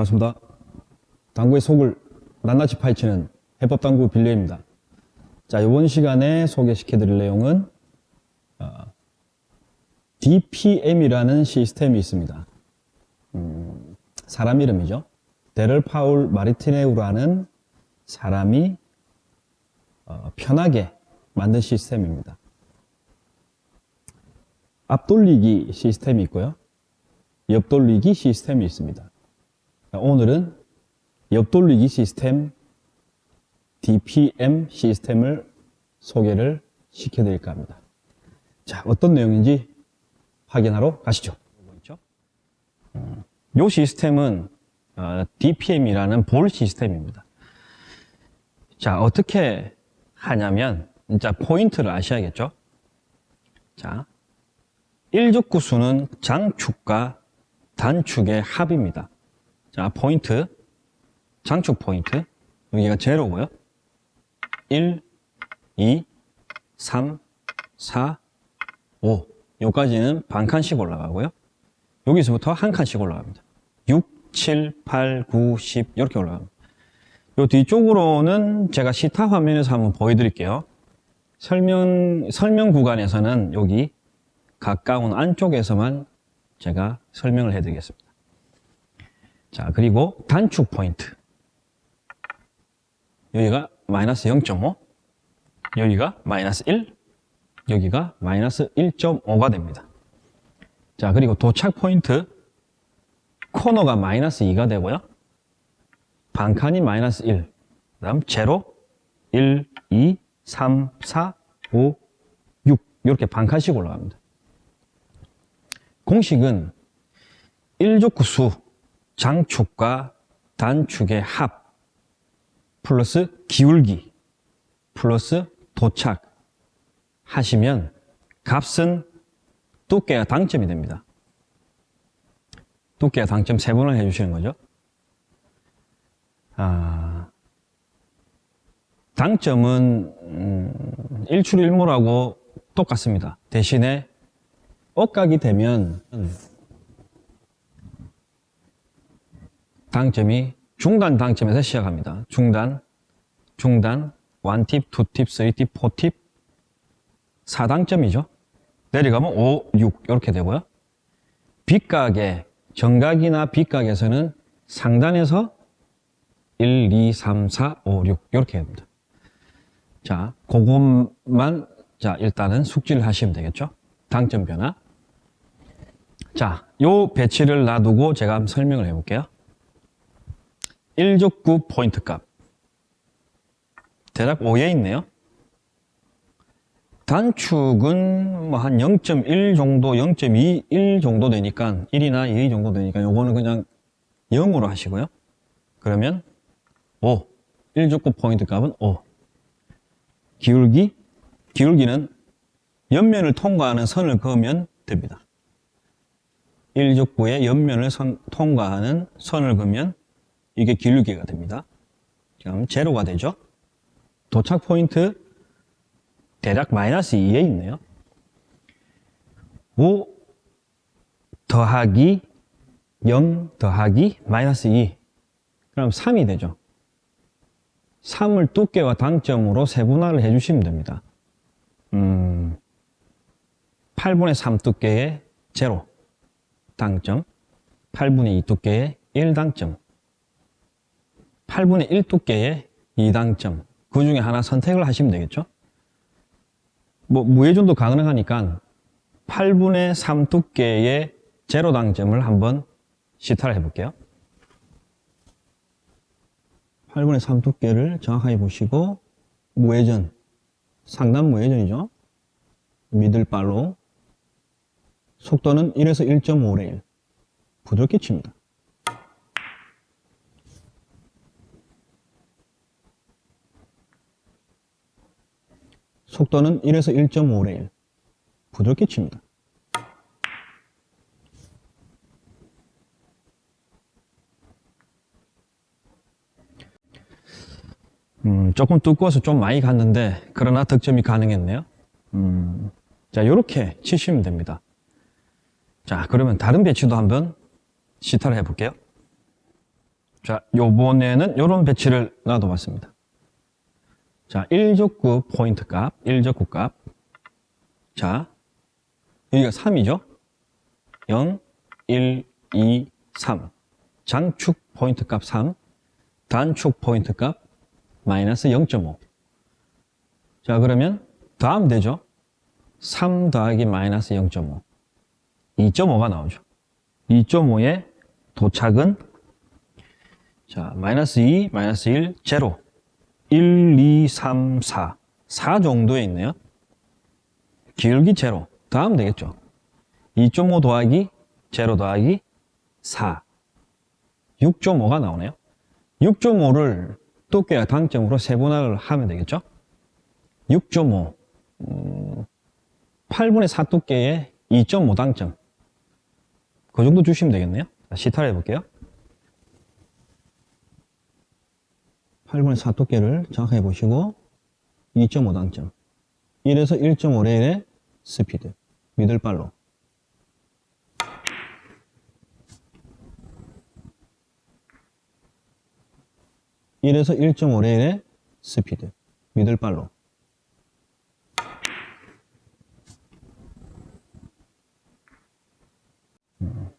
반갑습니다. 당구의 속을 낱낱이 파헤치는 해법당구 빌려입니다. 자, 이번 시간에 소개시켜 드릴 내용은 어, DPM이라는 시스템이 있습니다. 음, 사람 이름이죠. 데럴 파울 마리티네우라는 사람이 어, 편하게 만든 시스템입니다. 앞돌리기 시스템이 있고요. 옆돌리기 시스템이 있습니다. 오늘은 옆돌리기 시스템 DPM 시스템을 소개를 시켜드릴까 합니다. 자, 어떤 내용인지 확인하러 가시죠. 음, 이 시스템은 어, DPM이라는 볼 시스템입니다. 자, 어떻게 하냐면, 진짜 포인트를 아셔야겠죠? 자, 일족구수는 장축과 단축의 합입니다. 자, 포인트. 장축 포인트. 여기가 제로고요. 1, 2, 3, 4, 5. 여기까지는 반 칸씩 올라가고요. 여기서부터 한 칸씩 올라갑니다. 6, 7, 8, 9, 10 이렇게 올라갑니다. 요 뒤쪽으로는 제가 시타 화면에서 한번 보여드릴게요. 설명, 설명 구간에서는 여기 가까운 안쪽에서만 제가 설명을 해드리겠습니다. 자, 그리고 단축 포인트. 여기가 마이너스 0.5, 여기가 마이너스 1, 여기가 마이너스 1.5가 됩니다. 자, 그리고 도착 포인트. 코너가 마이너스 2가 되고요. 반칸이 마이너스 1. 그 다음 제로, 1, 2, 3, 4, 5, 6. 이렇게 반칸씩 올라갑니다. 공식은 1족구수 장축과 단축의 합 플러스 기울기 플러스 도착 하시면 값은 두께가 당점이 됩니다. 두께가 당점 세 번을 해주시는 거죠. 아, 당점은 음, 일출일모라고 똑같습니다. 대신에 억각이 되면 당점이 중단 당점에서 시작합니다. 중단, 중단, 1팁, 2팁, 3팁, 4팁, 4당점이죠. 내려가면 5, 6 이렇게 되고요. 빗각에 정각이나 빗각에서는 상단에서 1, 2, 3, 4, 5, 6 이렇게 됩니다. 자, 그것만 자 일단은 숙지를 하시면 되겠죠. 당점 변화. 자, 요 배치를 놔두고 제가 한번 설명을 해볼게요. 1족구 포인트 값. 대략 5에 있네요. 단축은 뭐 한 0.1 정도, 0.21 정도 되니까 1이나 2 정도 되니까 요거는 그냥 0으로 하시고요. 그러면 5. 1족구 포인트 값은 5. 기울기? 기울기는 옆면을 통과하는 선을 그으면 됩니다. 1족구의 옆면을 선, 통과하는 선을 그으면 이게 기울기가 됩니다. 그럼 제로가 되죠. 도착 포인트 대략 마이너스 2에 있네요. 5 더하기 0 더하기 마이너스 2 그럼 3이 되죠. 3을 두께와 당점으로 세분화를 해주시면 됩니다. 음, 8분의 3 두께의 제로 당점 8분의 2 두께의 1당점 8분의 1 두께의 2당점. 그 중에 하나 선택을 하시면 되겠죠? 뭐 무회전도 가능하니까 8분의 3 두께의 제로 당점을 한번 시타를 해볼게요. 8분의 3 두께를 정확하게 보시고 무회전 상단 무회전이죠. 미들발로 속도는 1에서 1.5레일. 부드럽게 칩니다. 속도는 1에서 1.5레일 부드럽게 칩니다. 음, 조금 두꺼워서 좀 많이 갔는데 그러나 득점이 가능했네요. 음, 자 이렇게 치시면 됩니다. 자, 그러면 다른 배치도 한번 시타를 해볼게요. 자, 요번에는 요런 배치를 놔둬봤습니다. 자, 1족구 포인트 값, 1족구 값. 자, 여기가 3이죠? 0, 1, 2, 3. 장축 포인트 값 3, 단축 포인트 값 마이너스 0.5. 자, 그러면 다음 되죠? 3 더하기 마이너스 0.5. 2.5가 나오죠. 2.5의 도착은 자, 마이너스 2, 마이너스 1, 제로. 1, 2, 3, 4. 4 정도에 있네요. 기울기 제로. 다음 되겠죠. 2.5 더하기 제로 더하기 4. 6.5가 나오네요. 6.5를 두께와 당점으로 세분화를 하면 되겠죠. 6.5. 음, 8분의 4 두께에 2.5 당점. 그 정도 주시면 되겠네요. 자, 시타를 해볼게요. 8분의 4 두께를 정확하게 보시고 2.5 당점. 1에서 1.5레일의 스피드. 미들발로. (1에서 1.5레일의 스피드. 미들발로. 음,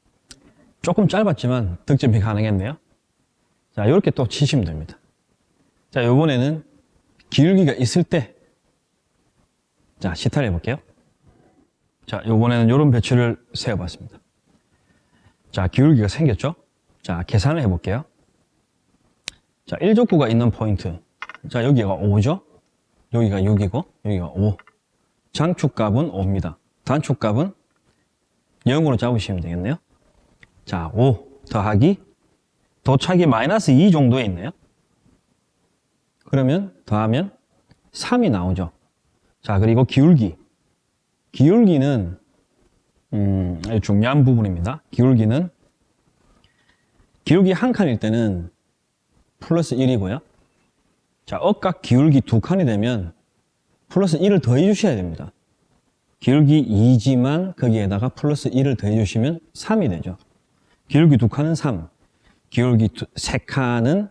조금 짧았지만 득점이 가능했네요. 자 이렇게 또 치시면 됩니다 자, 요번에는 기울기가 있을 때, 자, 시타를 해볼게요. 자, 요번에는 요런 배치를 세워봤습니다. 자, 기울기가 생겼죠? 자, 계산을 해볼게요. 자, 1족구가 있는 포인트. 자, 여기가 5죠? 여기가 6이고, 여기가 5. 장축값은 5입니다. 단축값은 0으로 잡으시면 되겠네요. 자, 5 더하기 도착이 마이너스 2 정도에 있네요. 그러면 더하면 3이 나오죠. 자, 그리고 기울기. 기울기는 음, 중요한 부분입니다. 기울기는 기울기 한 칸일 때는 플러스 1이고요. 자, 억각 기울기 두 칸이 되면 플러스 1을 더해 주셔야 됩니다. 기울기 2지만 거기에다가 플러스 1을 더해 주시면 3이 되죠. 기울기 두 칸은 3, 기울기 두, 세 칸은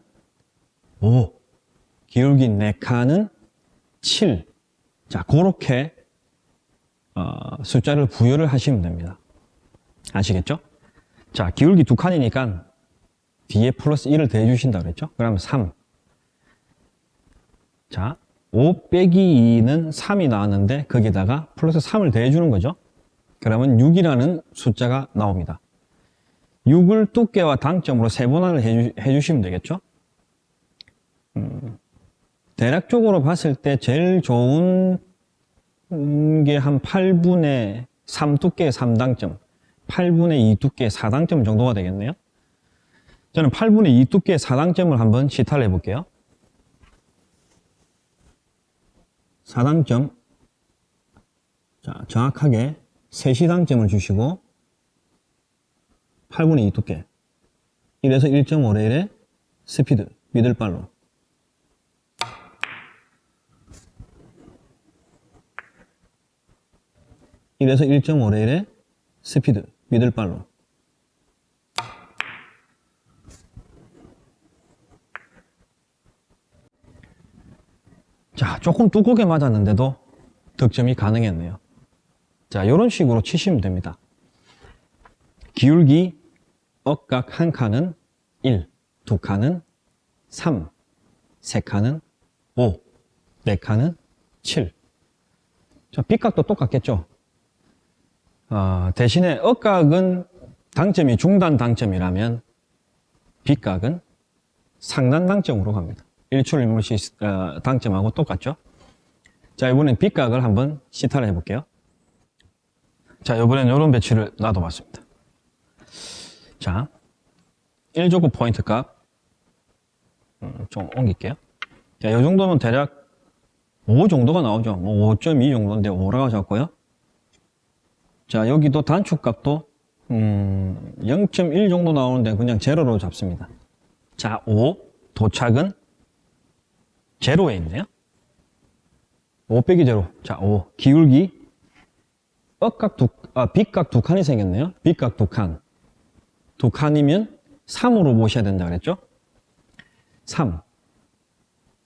5, 기울기 4칸은 7. 자, 그렇게 어, 숫자를 부여를 하시면 됩니다. 아시겠죠? 자, 기울기 두 칸이니까 뒤에 플러스 1을 더해 주신다 그랬죠? 그러면 3. 자, 5 빼기 2는 3이 나왔는데 거기다가 플러스 3을 더해 주는 거죠? 그러면 6이라는 숫자가 나옵니다. 6을 두께와 당점으로 세분화를 해주, 해주시면 되겠죠? 음, 대략적으로 봤을 때 제일 좋은 게 한 8분의 3 두께의 3당점, 8분의 2 두께의 4당점 정도가 되겠네요. 저는 8분의 2 두께의 4당점을 한번 시타를 해볼게요. 4당점, 자, 정확하게 3시당점을 주시고 8분의 2 두께 1에서 1.5레일의 스피드, 미들발로 1에서 1.5레일의 스피드, 미들발로 자, 조금 두껍게 맞았는데도 득점이 가능했네요. 자, 이런 식으로 치시면 됩니다. 기울기 억각 한 칸은 1, 두 칸은 3, 세 칸은 5, 네 칸은 7. 자, 빗각도 똑같겠죠? 어, 대신에 억각은 당점이 중단 당점이라면 빗각은 상단 당점으로 갑니다. 일출일물시 어, 당점하고 똑같죠? 자, 이번엔 빗각을 한번 시타를 해볼게요. 자, 이번엔 이런 배치를 놔둬봤습니다. 자, 1조구 포인트 값, 음, 좀 옮길게요. 자, 이 정도면 대략 5 정도가 나오죠. 뭐 5.2 정도인데 5라고 잡고요. 자, 여기도 단축값도 음, 0.1 정도 나오는데 그냥 제로로 잡습니다. 자, 5 도착은 제로에 있네요. 5 빼기 제로. 자, 5 기울기 억각 두, 아, 빗각 두 칸이 생겼네요. 빗각 두 칸. 두 칸이면 3으로 모셔야 된다 그랬죠? 3.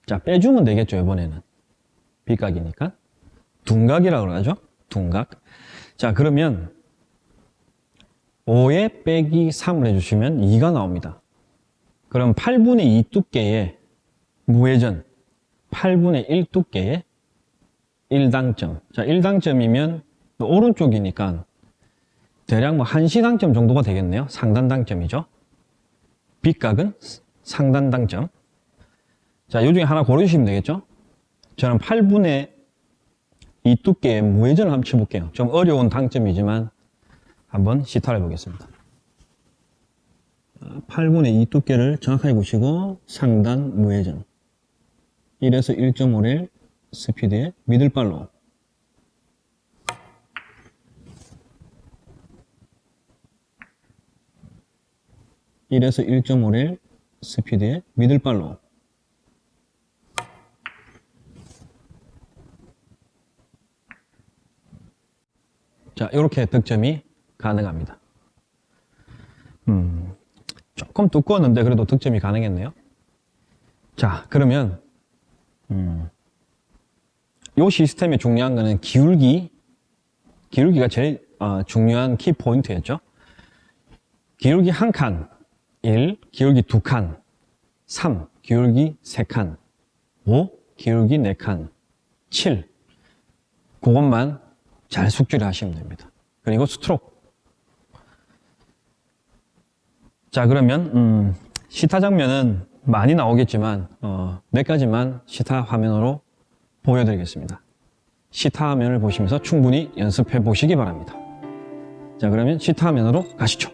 자, 빼주면 되겠죠, 이번에는. 빗각이니까. 둔각이라고 그러죠? 둔각. 자, 그러면 5에 빼기 3을 해주시면 2가 나옵니다. 그럼 8분의 2 두께의 무회전, 8분의 1 두께의 1당점. 자, 1당점이면 오른쪽이니까 대략 뭐 1시당점 정도가 되겠네요. 상단당점이죠. 빗각은 상단당점. 자, 이 중에 하나 고르시면 되겠죠? 저는 8분의 2 두께의 무회전을 한번 쳐볼게요. 좀 어려운 당점이지만 한번 시타를 해보겠습니다. 8분의 2 두께를 정확하게 보시고 상단 무회전 1에서 1.5를 스피드의 미들발로 (1에서 1.5를 스피드의 미들발로) 자 이렇게 득점이 가능합니다. 음, 조금 두꺼웠는데 그래도 득점이 가능했네요. 자 그러면 음, 이 시스템의 중요한 거는 기울기 기울기가 제일 어, 중요한 키 포인트였죠. 기울기 한 칸 1, 기울기 두 칸 3, 기울기 세 칸 5, 기울기 네 칸 7 그것만 잘 숙지를 하시면 됩니다 그리고 스트로크 자 그러면 음, 시타 장면은 많이 나오겠지만 어, 몇 가지만 시타 화면으로 보여드리겠습니다. 시타 화면을 보시면서 충분히 연습해 보시기 바랍니다. 자 그러면 시타 화면으로 가시죠.